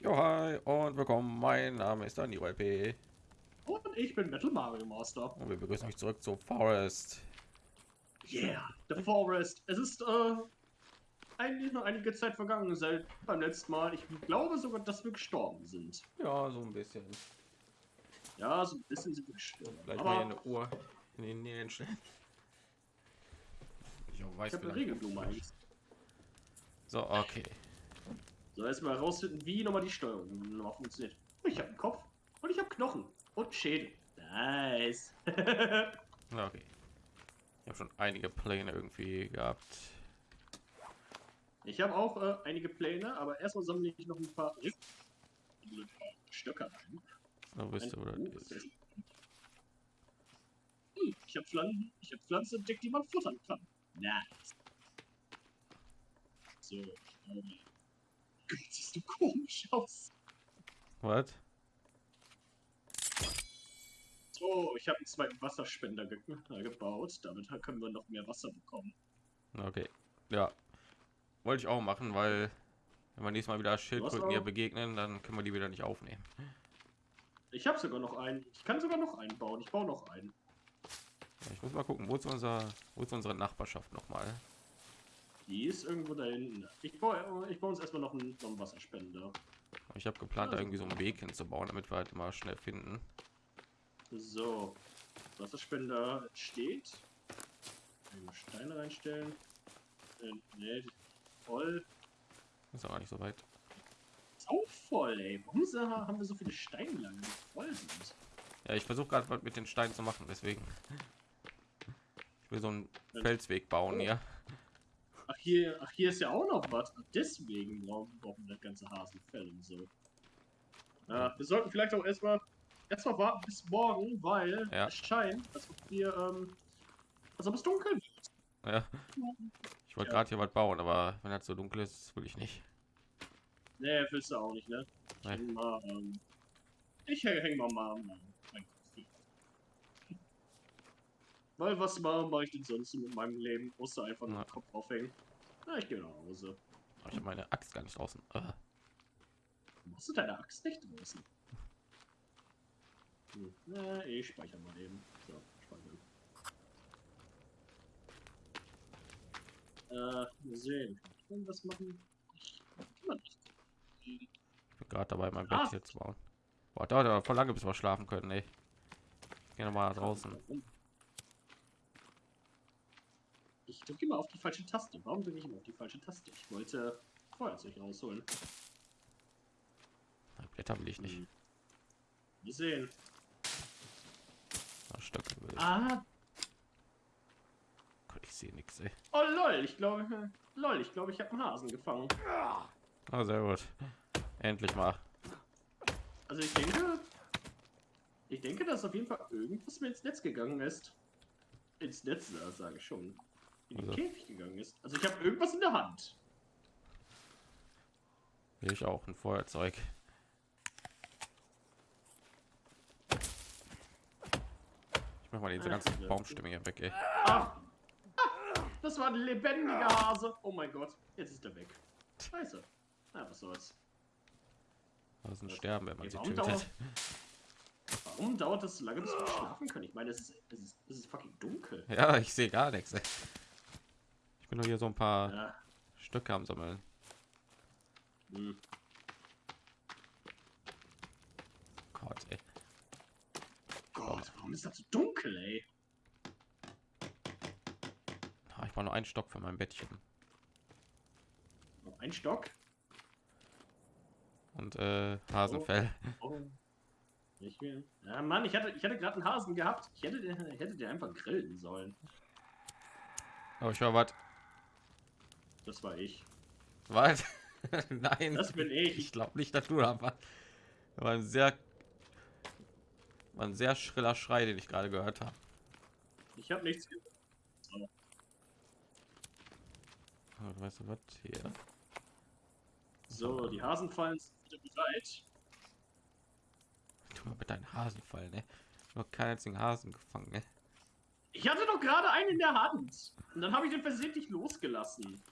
Jo, hi und willkommen. Mein Name ist Daniel LP Und ich bin Metal Mario Master. und wir begrüßen euch zurück zu Forest. Yeah, The Forest. Es ist äh, eigentlich noch einige Zeit vergangen seit beim letzten Mal. Ich glaube sogar, dass wir gestorben sind. Ja, so ein bisschen. Ja, so ein bisschen sind wir gestorben. Vielleicht mal eine Uhr in den Nähen stellen. Ich weiß ich habe eine eigentlich. So, okay. So, erstmal herausfinden, wie nochmal die Steuerung nochmal funktioniert. Ich habe einen Kopf und ich habe Knochen und Schädel. Nice. Okay. Ich habe schon einige Pläne irgendwie gehabt. ich habe auch äh, einige Pläne, aber erstmal sammle ich noch ein paar Stöcker ein. So wisst ihr, oder? Hm, Ich habe Pflanzen, ich habe Pflanzen entdeckt, die man futtern kann. Nice. So. ähm, Gott, siehst du komisch aus. Was? So, ich habe einen zweiten Wasserspender ge äh, gebaut. Damit können wir noch mehr Wasser bekommen. Okay. Ja. Wollte ich auch machen, weil wenn wir nächstes Mal wieder Schildkröten hier begegnen, dann können wir die wieder nicht aufnehmen. Ich habe sogar noch einen. Ich kann sogar noch einen bauen. Ich baue noch einen. Ich muss mal gucken, wo ist unser, wo ist unsere Nachbarschaft noch mal? Die ist irgendwo da hinten. Ich baue, ich baue uns erstmal noch einen, noch einen Wasserspender. Ich habe geplant, da Also- irgendwie so einen Weg hinzubauen, damit wir halt immer schnell finden. So. Wasserspender steht. Steine reinstellen. Äh, nee, voll. Ist auch gar nicht so weit. Ist auch voll, ey. Warum haben wir so viele Steinlangen, die voll sind? Ja, ich versuche gerade was mit den Steinen zu machen, deswegen. Ich will so einen Felsweg bauen hier. Ach hier, ach, hier ist ja auch noch was. Deswegen brauchen, wir das ganze Hasenfell und so. Ja, wir sollten vielleicht auch erstmal erstmal warten bis morgen, weil Ja. es scheint, als ob wir, ähm, als ob es dunkel wird. Ja. Ich wollte Ja. gerade hier was bauen, aber wenn das so dunkel ist, will ich nicht. Nee, willst du auch nicht, ne? Ich Nein. häng mal, ähm, ich häng, häng mal mal mein Kopf hier. Weil was mache ich denn sonst so mit meinem Leben? Musste einfach nur Ja. Kopf aufhängen. Na, ich gehe nach Hause. Aber ich habe meine Axt gar nicht draußen. Ah, Machst du deine Axt nicht draußen? Hm. Na, ich speichere mal eben. So, speichern. Äh, mal sehen. Kann ich irgendwas machen? Kann man nicht. ich bin gerade dabei, mein Ah. Bett hier zu bauen. Boah, dauert aber voll lange, bis wir schlafen können, ey. Ich geh noch mal draußen. Warum? Ich drücke immer auf die falsche Taste. Warum drücke ich immer auf die falsche Taste? Ich wollte Feuerzeug rausholen. Blätter will ich nicht. Hm. Wir sehen. Ah, Stöcke will ich. Ah, Gott, Ich sehe nichts, ey. oh lol, ich glaube, lol, ich glaube, ich habe einen Hasen gefangen. Ah, sehr gut. Endlich mal. Also ich denke, ich denke, dass auf jeden Fall irgendwas mir ins Netz gegangen ist. Ins Netz, sage ich schon. In den Also. Käfig gegangen ist. Also ich habe irgendwas in der Hand. Ich auch ein Feuerzeug. Ich mach mal diese Ah, ganzen. Baumstämme hier weg, ey. Ah, ah, das war ein lebendiger Hase. Oh mein Gott, jetzt ist er weg. Scheiße. Na, was soll's. Das sind sterben, wenn man sie tötet. dauert, warum dauert das so lange, bis wir schlafen können? Ich meine, es ist, es ist, es ist fucking dunkel. Ja, ich sehe gar nichts. Ey. Ich bin nur hier so ein paar Ja. Stücke am Sammeln. Hm. Gott, ey. Gott, warum ist das so dunkel, ey? Ah, Ich brauche nur einen Stock für mein Bettchen. Noch ein Stock. Und äh, Hasenfell. Oh. Ich will. Ja, Mann, ich hatte, ich hatte gerade einen Hasen gehabt. Ich hätte, den- ich hätte den einfach grillen sollen. Oh, ich höre was. Das war ich. Was? Nein. Das bin ich. Ich glaube nicht, dass du da warst. War ein sehr, war ein sehr schriller Schrei, den ich gerade gehört habe. Ich habe nichts. Oh, weißt du was? Hier. So, die Hasenfallen sind wieder bereit. Tu mal mit deinen Hasen fallen, ne? Noch keinen einzigen Hasen gefangen, ne? Ich hatte doch gerade einen in der Hand. Und dann habe ich den versehentlich losgelassen.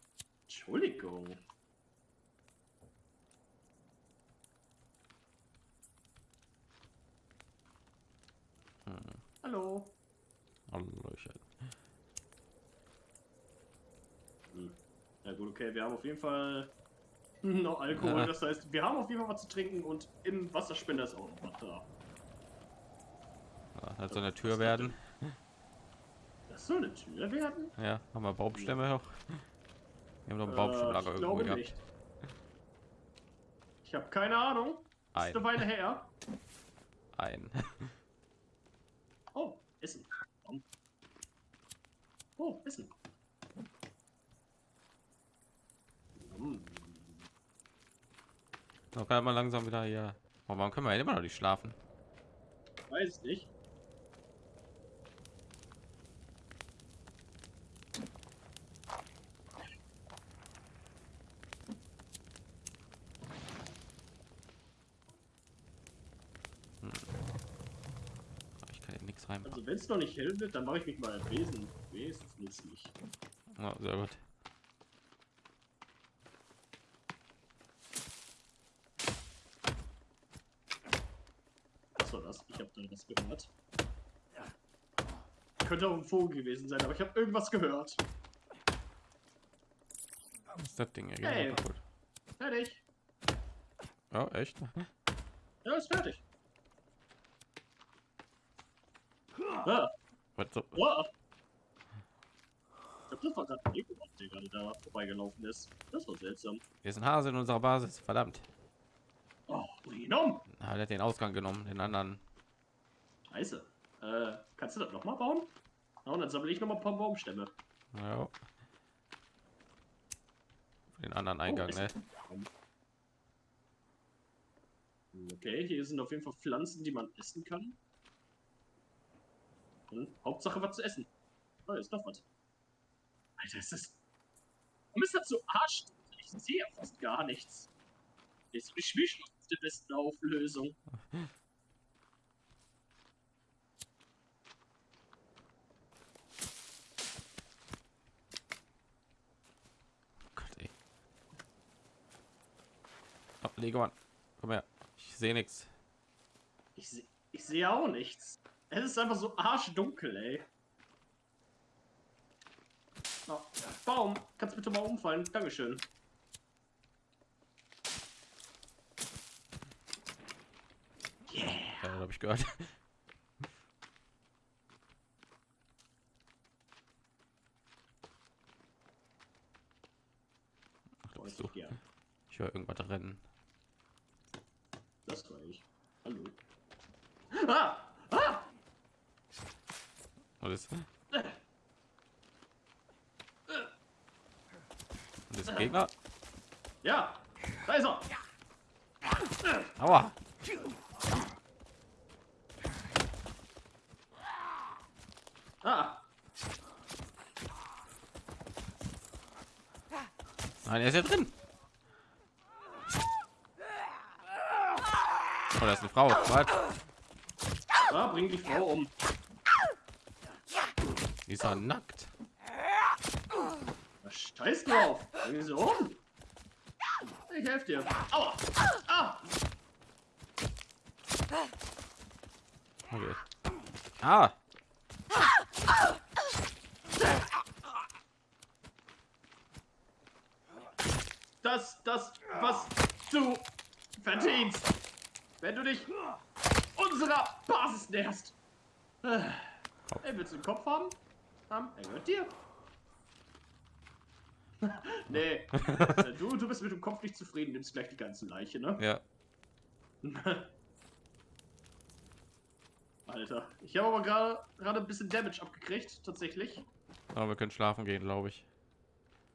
Entschuldigung. Hm. Hallo. Hallöchen. Hm. Ja gut, okay, wir haben auf jeden Fall noch Alkohol. Ja. Das heißt, wir haben auf jeden Fall was zu trinken und im Wasserspender ist auch noch was da. Ja, das soll eine Tür werden. Das soll eine Tür werden? Ja, haben wir Baumstämme auch. Wir haben noch einen Äh, Baumstammlager ich irgendwo gehabt. nicht. Ich habe keine Ahnung. Ist Ein. eine Weile her. Ein. Oh, Essen. Oh, Essen. Hm. Dann kann man langsam wieder hier. Oh, warum können wir immer noch nicht schlafen? Weiß nicht. Ich kann hier nichts rein. Also wenn es noch nicht hell wird, dann mache ich mich mal wesen, wesentlich. Ja, sehr gut. Was war das? Ich habe da was gehört. Könnte auch ein Vogel gewesen sein, aber ich habe irgendwas gehört. Was ist das Ding hier? Hey. Fertig. Ja, echt? Ja, ist fertig. Was so? ah. Ich glaube, das war gerade ein Nekomat, der gerade da vorbeigelaufen ist. Das war seltsam. Hier ist ein Hase in unserer Basis. Verdammt. Oh, ihn um. Der hat den Ausgang genommen, den anderen. Scheiße. Äh, kannst du das nochmal bauen? Ja, und dann sammle ich nochmal ein paar Baumstämme. Ja. Den anderen Eingang, ist- ne? Okay, hier sind auf jeden Fall Pflanzen, die man essen kann. Und Hauptsache was zu essen. Oh, ist doch was. Alter, ist das. Warum ist das so arsch? Ich sehe ja fast gar nichts. Jetzt ich mich noch auf der besten Auflösung. Leguan, komm her. Ich sehe nichts. Ich sehe ich sehe auch nichts. Es ist einfach so arschdunkel, ey. Oh, Baum, kannst bitte mal umfallen? Dankeschön. Yeah. Ja, habe ich gehört. Ach, da bist du. Ja, Ich höre irgendwas rennen. das war ich. Hallo. Ah! Ist? Und das Gegner? Ja! Da ist er! Aua! Ah! Nein, er ist ja drin. Oh, das ist eine Frau. Was? Ah, bring die Frau um. Die ist ja nackt. Na, Scheiß drauf! Sie um! Ich helfe dir. Aua! Ah! Okay. Ah! Das, das, was du verdienst, wenn du dich unserer Basis näherst. Äh, Ey, willst du einen Kopf haben? Haben? Er gehört dir. nee, äh, du, du bist mit dem Kopf nicht zufrieden, nimmst gleich die ganze Leiche, ne? Ja. Alter, ich habe aber gerade gerade ein bisschen Damage abgekriegt, tatsächlich. Aber wir können schlafen gehen, glaube ich.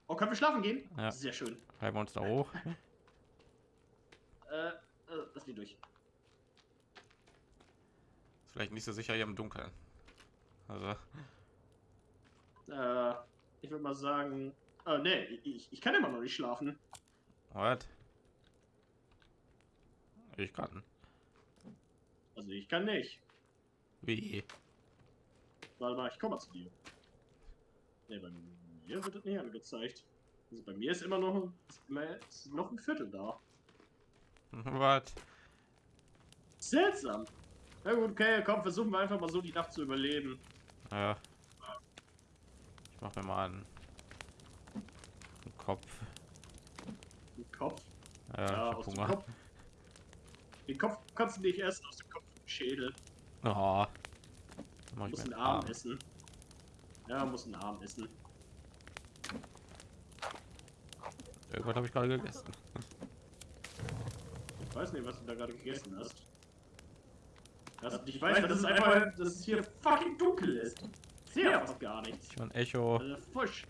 Oh, können wir schlafen gehen? Ja. Sehr schön. Treiben wir uns da hoch. Äh, äh, lass mich durch. Ist vielleicht nicht so sicher hier im Dunkeln. Also, Äh, ich würde mal sagen. Äh, nee, ich, ich kann immer noch nicht schlafen. what? Ich kann. Also ich kann nicht. Wie? Warte mal, ich komme mal zu dir. Ne, bei mir wird das nicht angezeigt. Also bei mir ist immer noch, ist immer, ist noch ein Viertel da. Was? Seltsam. Na gut, okay, komm, versuchen wir einfach mal so die Nacht zu überleben. Ja. Ich mach mir mal einen, einen Kopf. Den Kopf. Ja, Ja, ich hab aus dem Hunger. Kopf. Den Kopf kannst du nicht essen, aus dem Kopf den Schädel. Oh. Mach ich Muss einen Arm essen. Ja, muss einen Arm essen. Irgendwas habe ich gerade gegessen. Ich weiß nicht, was du da gerade gegessen hast. Das, ich weiß, das ist einfach, dass es hier fucking dunkel ist. Ich sehe ja fast gar nichts. Ich ein Echo. Also, Fusch.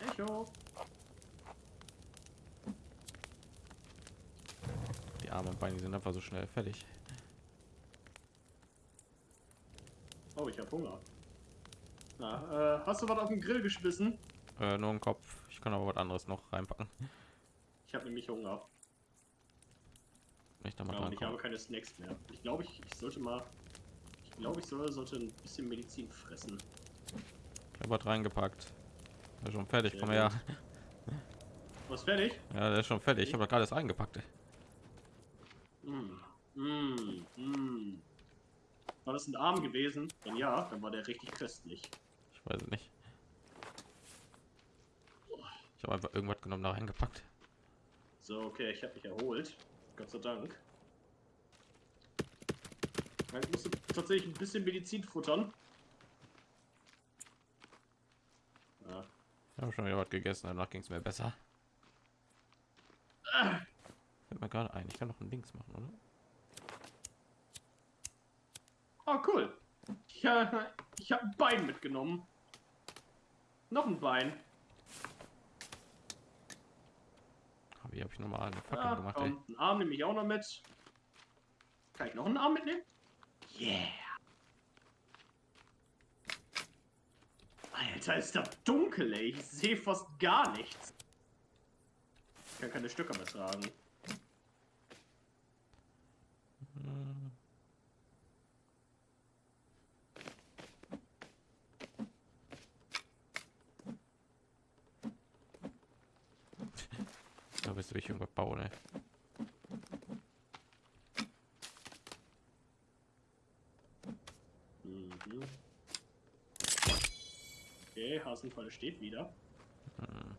Echo. Die Arme und Beine sind einfach so schnell fertig. Oh, ich hab Hunger. Na, äh, hast du was auf den Grill geschmissen? Äh, nur ein Kopf. Ich kann aber was anderes noch reinpacken. Ich habe nämlich Hunger. Ich da mal Ja, und ich habe keine Snacks mehr. Ich glaube, ich, ich sollte mal. Glaube, ich soll, sollte ein bisschen Medizin fressen. Ich habe was reingepackt. Ist schon fertig. Komm her. Was fertig? Ja, der ist schon fertig. Ich habe gerade das eingepackt. Mm. Mm. Mm. War das ein Arm gewesen? Wenn ja, dann war der richtig köstlich. Ich weiß es nicht. Ich habe einfach irgendwas genommen, da reingepackt. So, okay, ich habe mich erholt. Gott sei Dank. Ich musste tatsächlich ein bisschen Medizin futtern. Ja. Ich habe schon wieder was gegessen. Danach ging es mir besser. Ah, Fällt mir gerade ein. Ich kann noch ein Dings machen, oder? Oh, cool. Ich, äh, ich habe ein Bein mitgenommen. Noch ein Bein. Aber Wie habe ich nochmal eine Fackel Ja, gemacht? Ey. einen Arm nehme ich auch noch mit. Kann ich noch einen Arm mitnehmen? Yeah. Alter, ist das dunkel, ey. Ich sehe fast gar nichts. Ich kann keine Stücke mehr tragen. Da bist du ich irgendwas bauen, ey. Mhm. Okay, Hasenfalle steht wieder. Hm.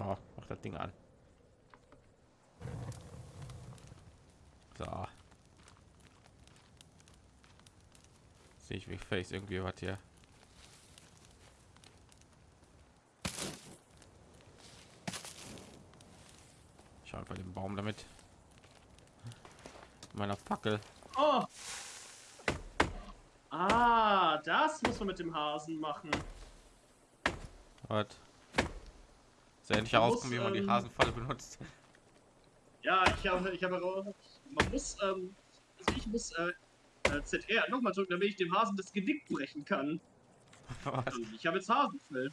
Oh, mach das Ding an. So. Sehe ich wie face irgendwie was hier. Ich hau einfach den Baum damit. Meiner Fackel. Oh! Ah, das muss man mit dem Hasen machen. Was? Sehr endlich herauskommen, wie man die ähm, Hasenfalle benutzt. Ja, ich habe, ich habe, man muss, ähm, also ich muss äh, äh, ZR nochmal drücken, damit ich dem Hasen das Genick brechen kann. Was? Und ich habe jetzt Hasenfell.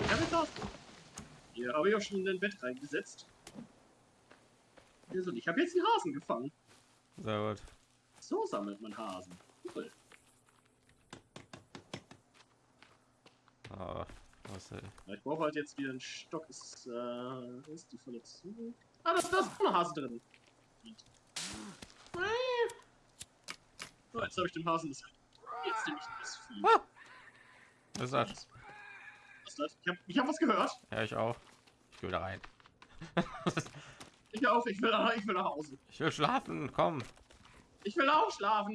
Ich habe jetzt Hasen. Hier habe ich auch schon in ein Bett reingesetzt. Hier so, und ich habe jetzt den Hasen gefangen. Sehr gut. So sammelt man Hasen. Cool. Ah, was, ey. Ich brauche halt jetzt wieder einen Stock. Ist, äh, ist die volle zu? Ah, das, das ist auch ein Hase drin. So, jetzt habe ich dem Hasen das. Jetzt nehme ich das Vieh. Ah! Was ist das? Ist das? Ich habe ich hab was gehört. Ja, ich auch. Ich will da rein. Ich auch, ich will, nach- ich will nach Hause. Ich will schlafen. Komm. Ich will auch schlafen.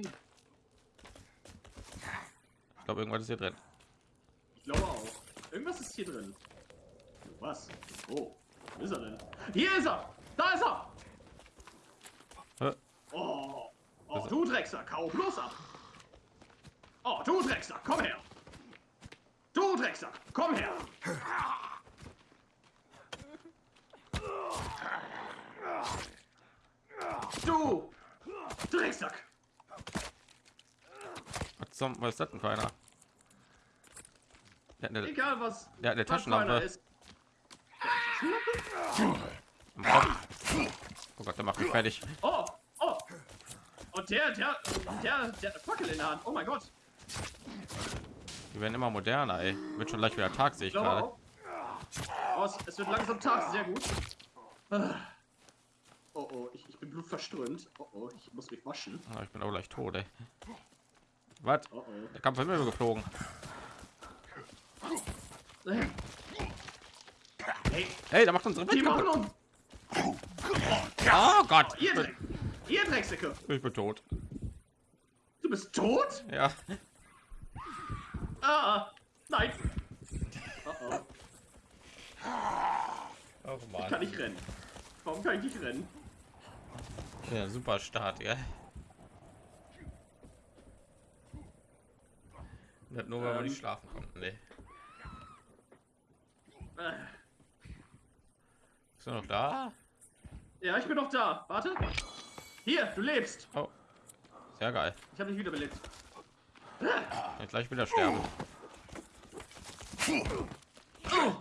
Ich glaube, irgendwas ist hier drin. Ich glaube auch. Irgendwas ist hier drin. Was? Oh, wo ist er denn? Hier ist er! Da ist er! Hä? Oh, oh du Drecksack, hau bloß ab! Oh, du Drecksack, komm her! Du Drecksack, komm her! Du Drecksack! Was, zum, was ist das denn für einer? Der eine, Egal was. der hat eine Taschenlampe ist. Oh Gott, der macht mich fertig. Oh, oh! Und und der, der, der, der hat eine Fackel in der Hand. Oh mein Gott. Die werden immer moderner, ey. Wird schon gleich wieder Tag, sehe ich gerade. Oh, es, wird langsam Tag, sehr gut. Ah. Oh oh, ich, ich bin blutverströmt. Oh oh, ich muss mich waschen. Ah, ich bin auch gleich tot, ey. Was? Oh oh. Der Kampf ist mir geflogen. Hey, Ey, da macht unsere die machen uns. Oh Gott. Ihr, Dreck, ihr Drecksäcke. Ich bin tot. Du bist tot? Ja. Ah, nein. Oh oh, Oh ich Mann. kann nicht rennen. Warum kann ich nicht rennen? Ja, super Start, ja. Das nur, weil wir Ähm. nicht schlafen konnten, nee. Äh, Bist du noch da? Ja, ich bin noch da. Warte. Hier, du lebst. Oh. Sehr geil. Ich habe dich wiederbelebt. Ich gleich wieder sterben. Oh.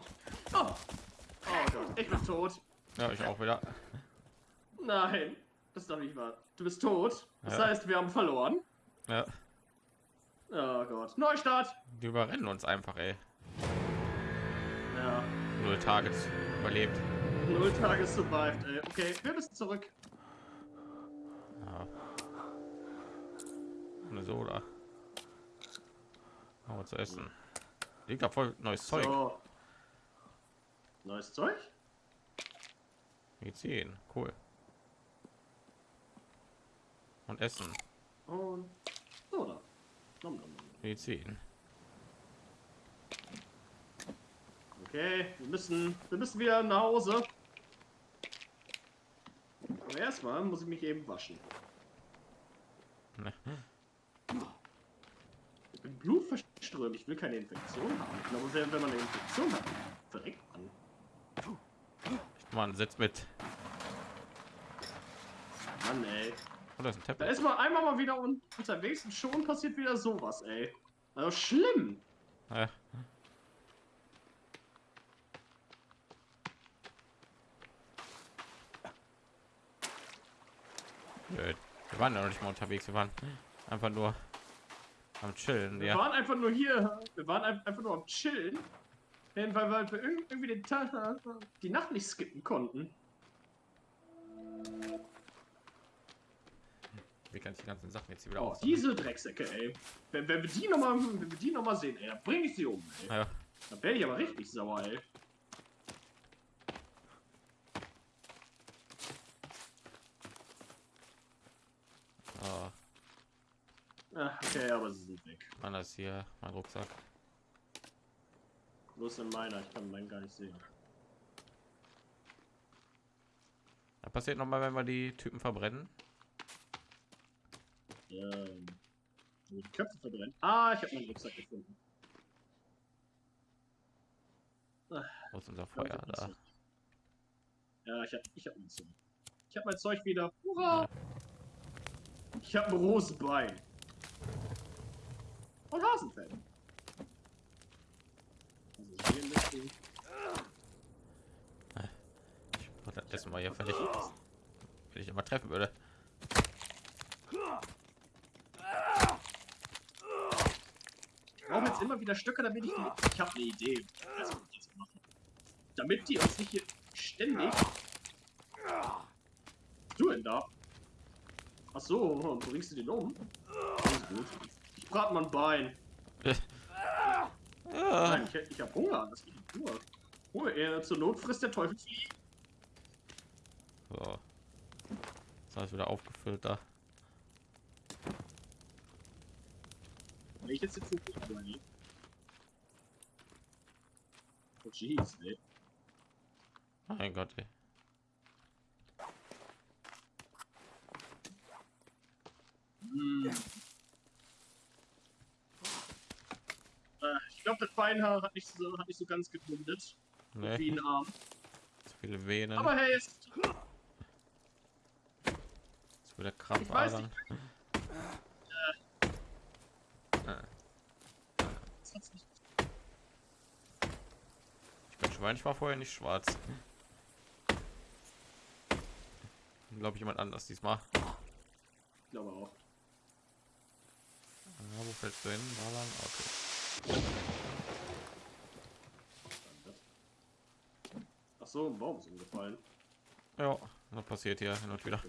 Gott, ich bin tot. Ja, ich auch wieder. Nein, das ist doch nicht wahr. Du bist tot. Das Ja. heißt, wir haben verloren. Ja. Oh Gott. Neustart. Die überrennen uns einfach, ey. Ja. Null Targets überlebt. Null Tage survived, ey. Okay, wir müssen zurück. Ja. Eine Soda. Zu essen. Liegt da voll neues Zeug. So. Neues Zeug? Medizin. Cool. Und Essen. Und Soda. Nom, nom, nom. Medizin. Okay, wir müssen, wir müssen wieder nach Hause. Aber erstmal muss ich mich eben waschen. Ne. Ich bin blutverströmt. Ich will keine Infektion haben. Ich glaube, wenn, man eine Infektion hat, verreckt man. Mann, setz mit. Mann, ey. Oh, da ist Da ist man einmal mal wieder un unterwegs und schon passiert wieder sowas, ey. Also schlimm. Ja. Nö, Wir waren ja noch nicht mal unterwegs, wir waren einfach nur am Chillen. Wir Ja. waren einfach nur hier. Wir waren ein- einfach nur am Chillen. Weil, weil wir irg- irgendwie den Tag, die Nacht nicht skippen konnten. Wie kann ich die ganzen Sachen jetzt hier wieder Oh, aus? diese Drecksäcke, ey. Wenn, wenn wir die nochmal, wenn wir die noch mal sehen, ey, dann bring ich sie um, ey. Ja, Dann werde ich aber richtig sauer, ey. Okay, aber sie sind weg. Mann, das ist hier mein Rucksack. Ist denn meiner? Ich kann meinen gar nicht sehen. Das passiert noch mal, wenn wir die Typen verbrennen. Ähm, wo die Köpfe verbrennen. Ah, ich habe meinen Rucksack gefunden. Wo ist unser Feuer da? Ja, ich hab, ich hab mein Zeug. Ich hab mein Zeug wieder. Hurra! Ich hab ein rohes Bein. Und Hasenfell. Also hier müsste ich- Ich wollte das Essen mal hier fertig. Wenn ich immer treffen würde. Ich brauche jetzt immer wieder Stöcke, damit ich die. Ich habe eine Idee. Machen. Damit die uns nicht hier ständig. Du denn da? Ach so, bringst du den um? Das ist gut. Mal ein Bein. Nein, ich, ich habe Hunger. Das geht nicht nur. Ruhe, er zur Not frisst der Teufel Fliegen. so. Das ist wieder aufgefüllt da. Wenn ich jetzt jetzt nicht überlege. Oh jeez, ey. Mein Gott, ey. Hm. Äh, ich glaube, das Beinhaar hat nicht so, hat nicht so ganz gebundet. Nee, Wie ein Arm. zu viele Venen. Aber hey, es, zu viele Ich weiß hat's nicht. Ich bin Schwein, ich war vorher nicht schwarz. Glaube ich jemand anders diesmal. Ich glaube auch. Ja, wo fällst du hin? Da lang? Okay. Ach so, ein Baum ist umgefallen. Ja, was passiert hier hin und wieder?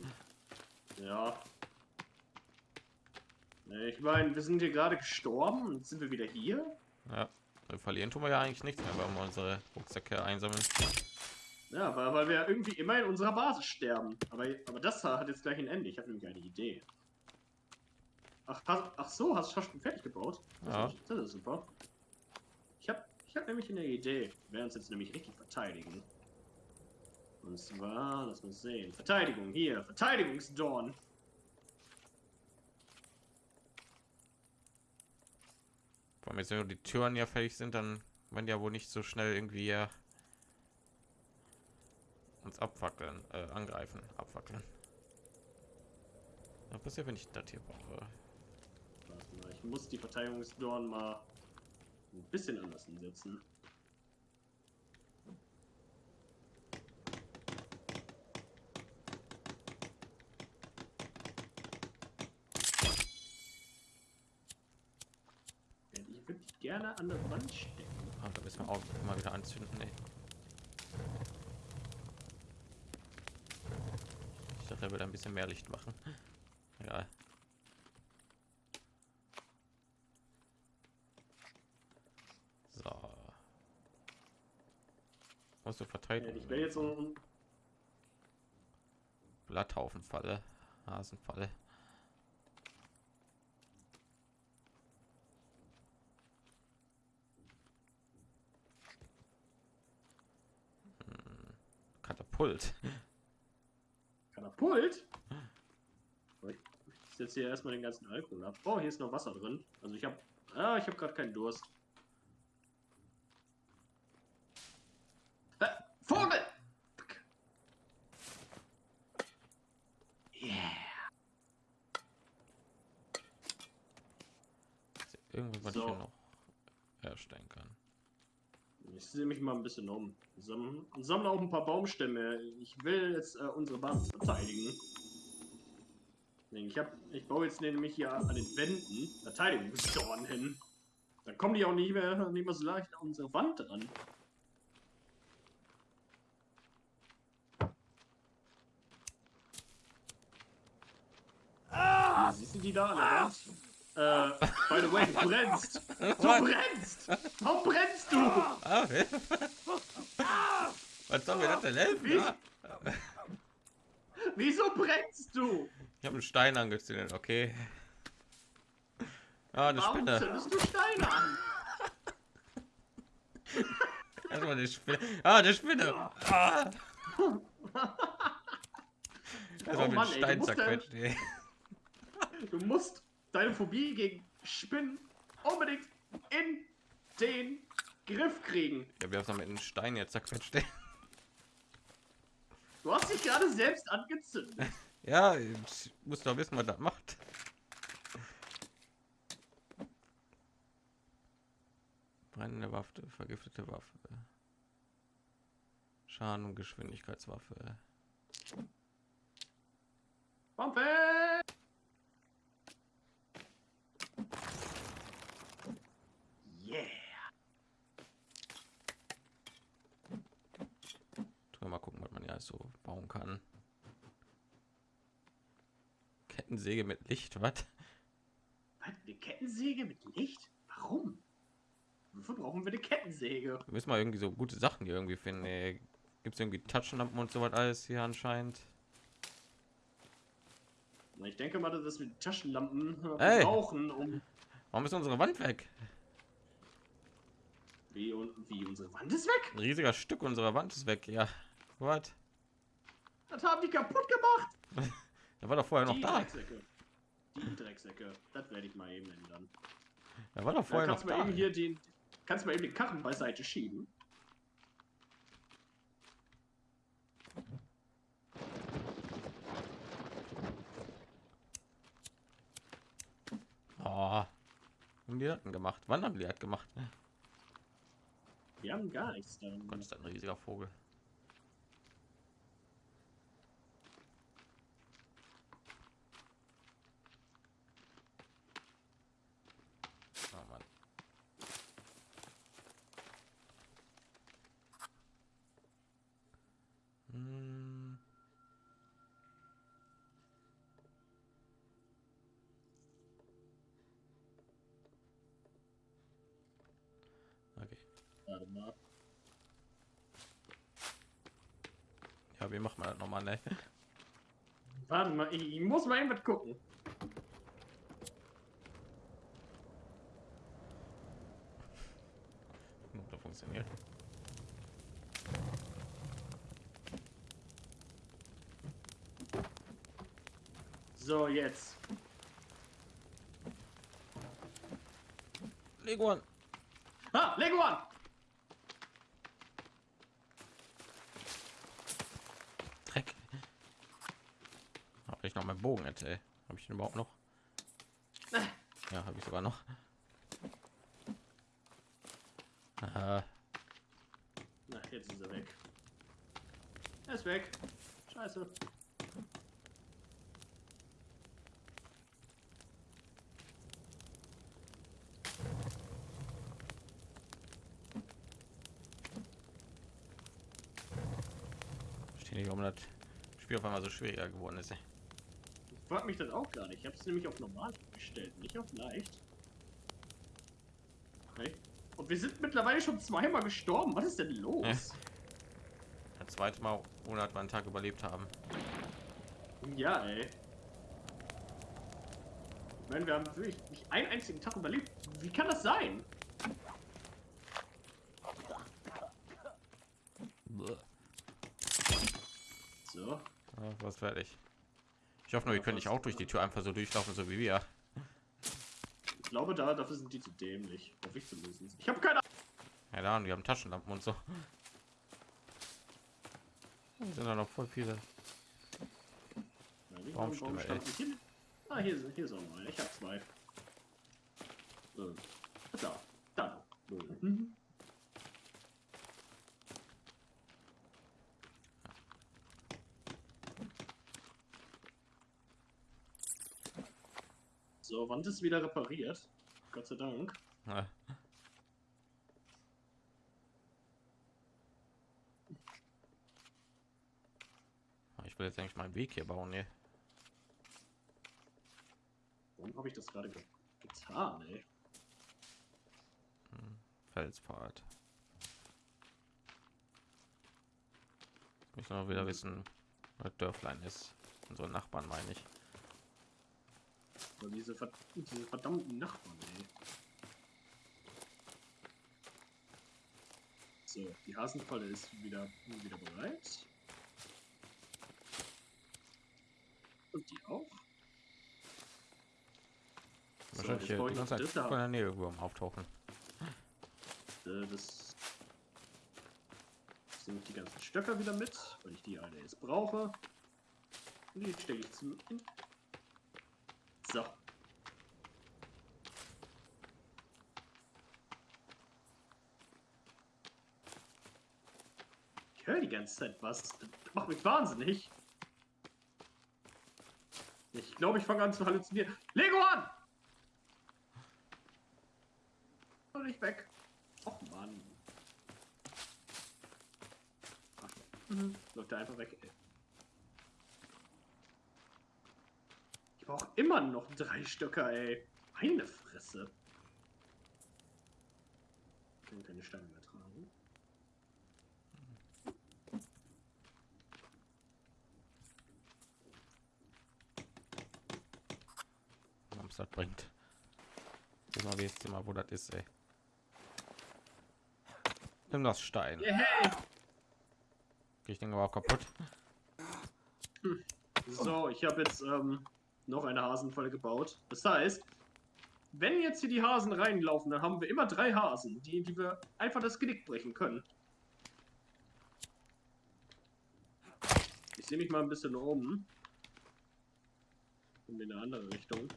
Ja. Ich meine, wir sind hier gerade gestorben und sind wir wieder hier. Ja, wir verlieren tun wir ja eigentlich nichts mehr, wenn wir unsere Rucksäcke einsammeln. Ja, weil, weil wir irgendwie immer in unserer Basis sterben. Aber, aber das hat jetzt gleich ein Ende. Ich habe nämlich eine Idee. Ach, hast, ach so, hast du schon fertig gebaut? Das, Ja. ist, das ist super. Ich habe ich hab nämlich eine Idee. Wir werden uns jetzt nämlich richtig verteidigen. Und zwar, lass uns sehen. Verteidigung, hier. Verteidigungsdorn. Vor allem jetzt, wenn die Türen ja fertig sind, dann werden die ja wohl nicht so schnell irgendwie hier uns abwackeln, äh, angreifen, abwackeln. Was passiert, wenn ich das hier brauche? Mal, ich muss die Verteidigungsdorn mal ein bisschen anders hinsetzen. Ja, Ich würde die gerne an der Wand stecken. Ah, da müssen wir auch mal wieder anzünden. Ey. Ich dachte, er würde ein bisschen mehr Licht machen. Ja. So. Musst du Ja, verteidigen. ich will jetzt so ein, Blatthaufenfalle, Hasenfalle. Hm, Katapult. Katapult. Ich setze hier erstmal den ganzen Alkohol ab. Oh, hier ist noch Wasser drin. Also ich habe, ah, ich habe gerade keinen Durst. Äh, Vogel! Yeah. Irgendwas, was So. ich hier noch herstellen kann. Ich sehe mich mal ein bisschen um. Sammle, sammle auch ein paar Baumstämme. Ich will jetzt äh, unsere Basis verteidigen. Ich, hab, ich baue jetzt nämlich hier an den Wänden Verteidigungsdorn hin. Dann kommen die auch nicht mehr, nicht mehr so leicht an unsere Wand dran. Hier, Siehst du die da Wand? Äh, by the way, du brennst! Du brennst! Warum brennst du? Ah, was soll mir das denn helfen? Wie? Ja? Wieso brennst du? Ich habe einen Stein angezündet, okay. Ah, eine Warum Spinne. zündest du Steine an? Erstmal eine Spinne. Ah, eine Spinne. Ah. Erstmal mit Mann, Stein du musst zerquetscht. ey. Du musst deine Phobie gegen Spinnen unbedingt in den Griff kriegen. Ja, wir haben es mit einem Stein jetzt zerquetscht. Du hast dich gerade selbst angezündet. Ja, ich muss doch wissen, was das macht. Brennende Waffe, vergiftete Waffe. Schaden und Geschwindigkeitswaffe. Wampe! Yeah. Tun wir mal gucken, was man ja so bauen kann. Kettensäge mit Licht, was? Eine Kettensäge mit Licht? Warum? Wofür brauchen wir eine Kettensäge? Wir müssen mal irgendwie so gute Sachen hier irgendwie finden. Gibt es irgendwie Taschenlampen und so was alles hier anscheinend? Ich denke mal, dass wir Taschenlampen Ey. brauchen, um Warum ist unsere Wand weg? wie, und wie unsere Wand ist weg. Ein riesiger Stück unserer Wand ist weg. Ja, was? Das haben die kaputt gemacht. Der war doch vorher noch die da. Drecksäcke. Die Drecksäcke. Das werde ich mal eben ändern. Der war doch vorher noch kannst du mal da. eben hier den, kannst du mal eben den Karren beiseite schieben. Oh. Haben die das gemacht? Wann haben die das gemacht? Wir haben gar nichts Gott, ist ein riesiger Vogel. Warte mal. Ja, wie macht man das nochmal, ne? Warte mal, ich, ich muss mal eben gucken. Da funktioniert. So, jetzt. Leguan. Ah, Leguan! Dreck. Habe ich noch meinen Bogen erzählt? Habe ich den überhaupt noch? Ja, habe ich sogar noch. Aha. Na, jetzt ist er weg. Er ist weg. Scheiße. Verstehe nicht, warum das Spiel auf einmal so schwieriger geworden ist. ey. Ich frag mich das auch gar nicht. Ich habe es nämlich auf normal gestellt, nicht auf leicht. Okay. Und wir sind mittlerweile schon zweimal gestorben. Was ist denn los? Ja. Das zweite Mal, ohne dass wir einen Tag überlebt haben. Ja, ey. Ich meine, wir haben wirklich nicht einen einzigen Tag überlebt. Wie kann das sein? So. Ja, was fertig. Ich hoffe nur, ihr könnt nicht auch durch die Tür einfach so durchlaufen, so wie wir. Ich glaube, da, dafür sind die zu dämlich. Hoffe ich zumindest. Ich habe keine Ja, da, die haben Taschenlampen und so. Da sind da noch voll viele. Ahnung. Warum Stimme, stand nicht hin? Ah, hier, ist- hier ist auch mal. Ich habe zwei. Äh, Da. Da. Mhm. Wand ist wieder repariert. Gott sei Dank. Ja. Ich will jetzt eigentlich meinen Weg hier bauen, ne? Warum habe ich das gerade ge getan, ey? Felspfad. Ich muss noch wieder wissen, was Dörflein ist. Unsere Nachbarn meine ich. Weil diese, ver diese verdammten Nachbarn, ey. So, die Hasenfalle ist wieder, wieder bereit. Und die auch. So, Wahrscheinlich jetzt hier die ganze Zeit von der Nähe irgendwo auftauchen. Äh, Das ich die ganzen Stöcker wieder mit, weil ich die alle jetzt brauche. Und die stecke ich zum. In. So. Ich höre die ganze Zeit was. Das macht mich wahnsinnig. Ich glaube, ich fange an zu halluzinieren. Lego an! Und nicht weg. Och Mann. Ach, mhm. Läuft er einfach weg, ey. Brauche immer noch drei Stöcker, ey. Meine Fresse. Ich kann keine Steine mehr tragen. Was das bringt. Immer wie jetzt immer, wo das ist, ey. Nimm das Stein. Yeah. Ich denke aber auch kaputt. So, ich habe jetzt ähm, noch eine Hasenfalle gebaut. Das heißt, wenn jetzt hier die Hasen reinlaufen, dann haben wir immer drei Hasen, die, die wir einfach das Genick brechen können. Ich sehe mich mal ein bisschen um. Und in eine andere Richtung.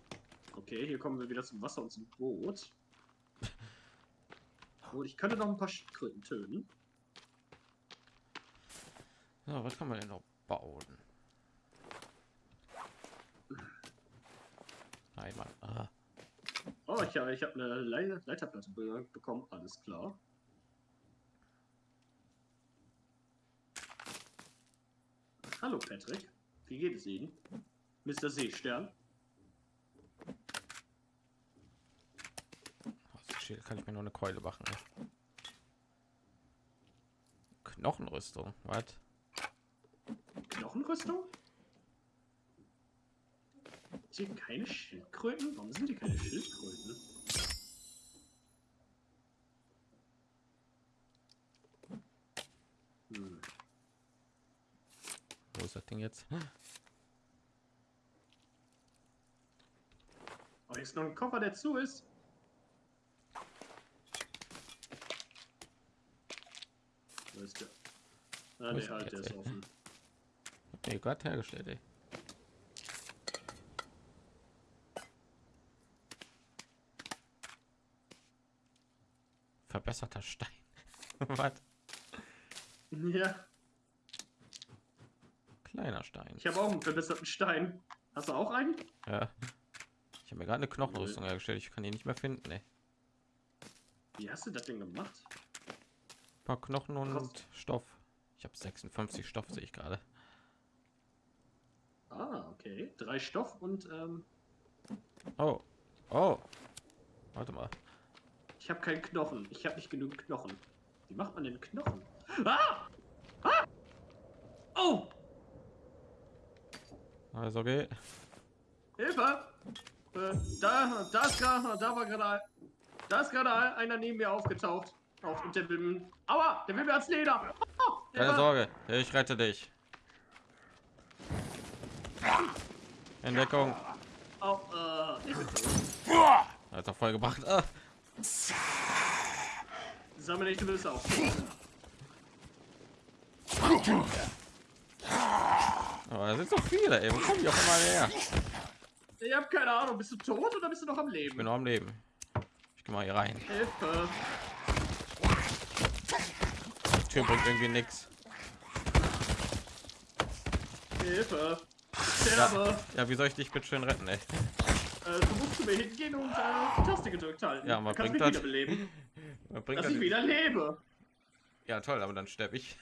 Okay, hier kommen wir wieder zum Wasser und zum Boot. Und ich könnte noch ein paar Schildkröten töten. So, was kann man denn noch bauen? Mann. Ah, Oh, ich habe ich hab eine Le Leiterplatte be bekommen, alles klar. Hallo Patrick, wie geht es Ihnen? Mr. Seestern? kann ich mir nur eine Keule machen. Ne? Knochenrüstung. Was? Knochenrüstung? Ist hier keine Schildkröten? Warum sind hier keine Schildkröten? Hm. Wo ist das Ding jetzt? Oh, hier ist noch ein Koffer, der zu ist. Wo ist der? Ah, der halt, der ist offen. Nee, Gott hergestellt, ey. Verbesserter Stein. Was? Ja, Kleiner Stein. ich habe auch einen verbesserten Stein. Hast du auch einen? Ja. Ich habe mir gerade eine Knochenrüstung hergestellt. Ich kann die nicht mehr finden, ey. Wie hast du das denn gemacht? Ein paar Knochen und Kost- Stoff. Ich habe 56 Stoff, sehe ich gerade. Ah, okay. Drei Stoff und ähm, Oh. Oh. Warte mal. Ich habe keinen Knochen. Ich habe nicht genug Knochen. Wie macht man denn Knochen? Ah! Ah! Oh! Also okay. Hilfe! Äh, da, da ist gerade, da war gerade, da ist gerade einer neben mir aufgetaucht. Auf, und der will, aua, der will mir ans Leder. Oh, Keine Hilfe! Sorge. Ich rette dich. Entdeckung. Au, äh, ich bin tot. Hat er voll gebracht. Ah. Sammel nicht, du bist auch. Aber da sind so viele, ey. Wo kommen die auf einmal her? Ich hab keine Ahnung, bist du tot oder bist du noch am Ich Leben? bin noch am Leben. Ich geh mal hier rein. Hilfe! Die Tür bringt irgendwie nichts. Hilfe! Sterbe! Ja, wie soll ich dich bitte schön retten, ey? Äh, du musst zu mir hingehen und äh, die Taste gedrückt halten. Ja, kannst bringt du mich das? wiederbeleben. Was bringt Dass das ich wieder lebe. Ja, toll, aber dann sterbe ich.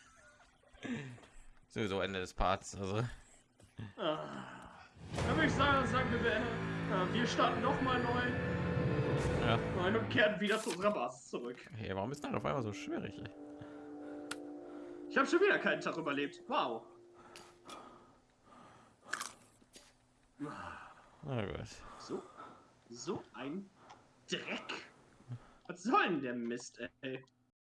Sowieso Ende des Parts. Also, Ah. Dann würde ich sagen, sagen wir, beenden. Äh, wir starten nochmal neu. ja. Nein, und kehren wieder zu unserer Basis zurück. Hey, warum ist das auf einmal so schwierig? Ey? Ich habe schon wieder keinen Tag überlebt. Wow. Na gut. So, so ein Dreck. Was soll denn der Mist, ey?